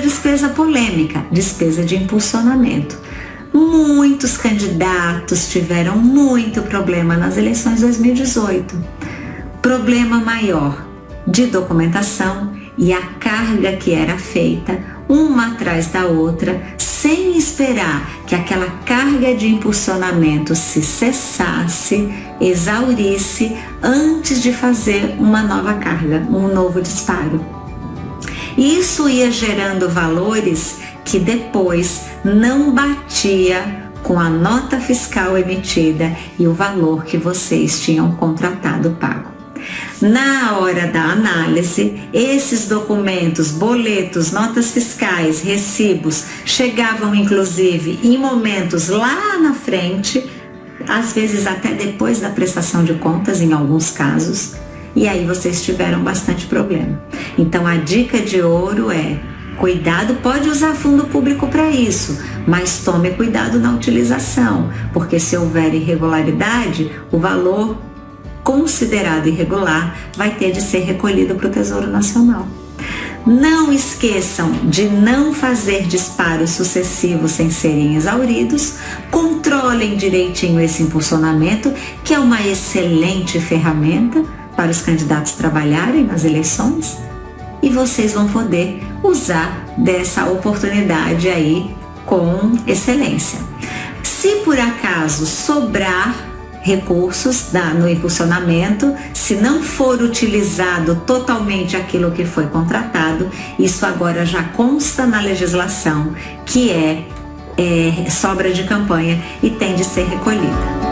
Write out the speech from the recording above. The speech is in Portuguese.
Despesa polêmica, despesa de impulsionamento. Muitos candidatos tiveram muito problema nas eleições 2018. Problema maior de documentação e a carga que era feita uma atrás da outra, sem esperar que aquela carga de impulsionamento se cessasse, exaurisse antes de fazer uma nova carga, um novo disparo. Isso ia gerando valores que depois não batia com a nota fiscal emitida e o valor que vocês tinham contratado pago. Na hora da análise, esses documentos, boletos, notas fiscais, recibos, chegavam inclusive em momentos lá na frente, às vezes até depois da prestação de contas, em alguns casos, e aí vocês tiveram bastante problema. Então a dica de ouro é Cuidado, pode usar fundo público para isso, mas tome cuidado na utilização, porque se houver irregularidade, o valor considerado irregular vai ter de ser recolhido para o Tesouro Nacional. Não esqueçam de não fazer disparos sucessivos sem serem exauridos. Controlem direitinho esse impulsionamento, que é uma excelente ferramenta para os candidatos trabalharem nas eleições. E vocês vão poder usar dessa oportunidade aí com excelência. Se por acaso sobrar recursos da, no impulsionamento, se não for utilizado totalmente aquilo que foi contratado, isso agora já consta na legislação que é, é sobra de campanha e tem de ser recolhida.